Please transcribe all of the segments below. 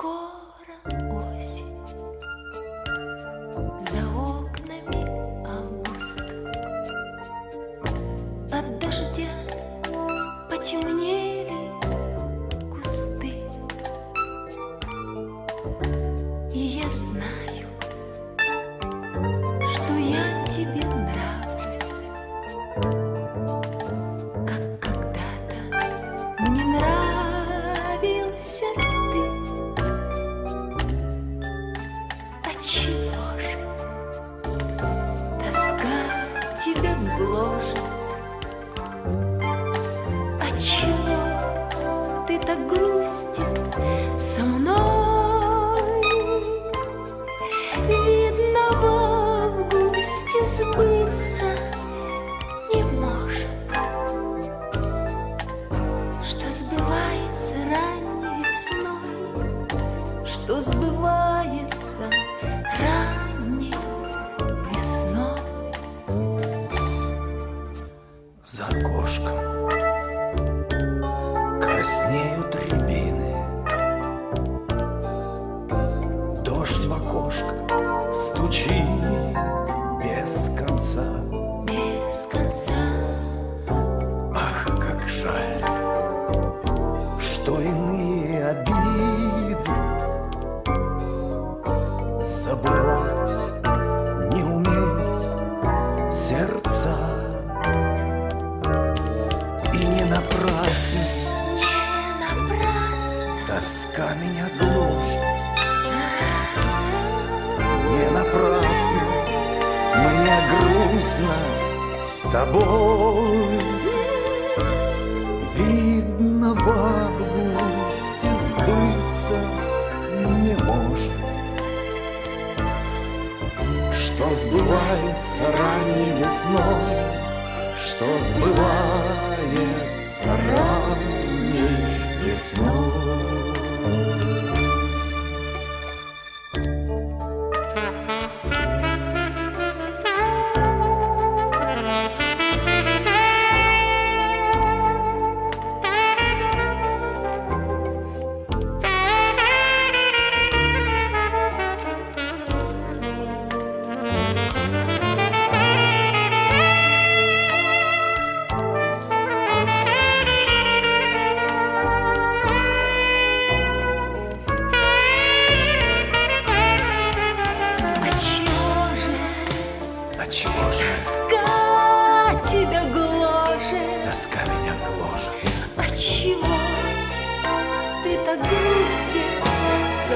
скоро. Тебя гложет? Отчего ты так грустен со мной? Видно, в августе сбыться не может, что сбывается ранней весной, что сбывается тоска меня гложет Не напрасно. Мне грустно с тобой. Видно, в августе сбыться не может. Что сбывается ранней весной Что сбывается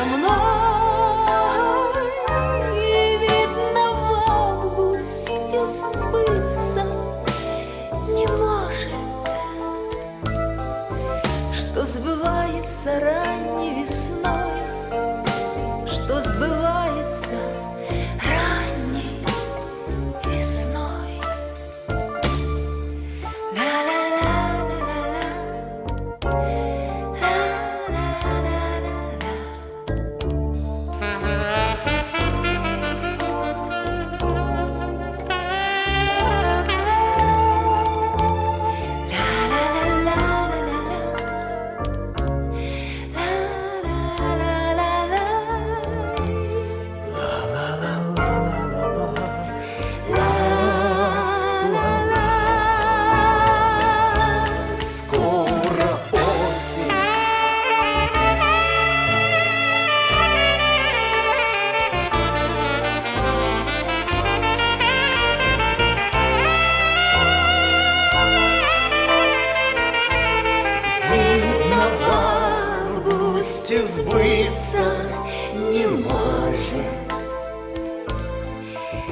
со мной? И видно, в августе сбыться не может, Что сбывается ранней сбыться не может,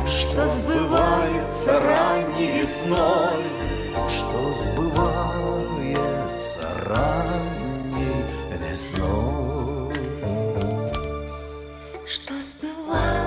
Что сбывается ранней весной, Что сбывается ранней весной. Что сбывается